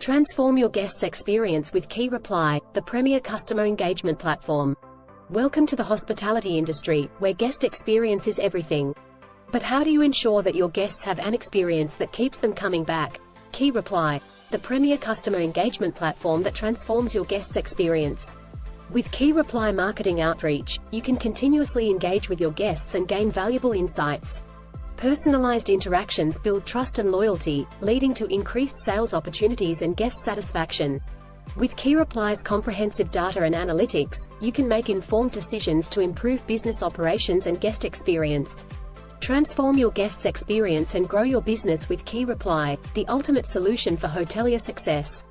Transform your guest's experience with KeyReply, the premier customer engagement platform. Welcome to the hospitality industry, where guest experience is everything. But how do you ensure that your guests have an experience that keeps them coming back? KeyReply, the premier customer engagement platform that transforms your guest's experience. With KeyReply marketing outreach, you can continuously engage with your guests and gain valuable insights. Personalized interactions build trust and loyalty, leading to increased sales opportunities and guest satisfaction. With KeyReply's comprehensive data and analytics, you can make informed decisions to improve business operations and guest experience. Transform your guest's experience and grow your business with KeyReply, the ultimate solution for hotelier success.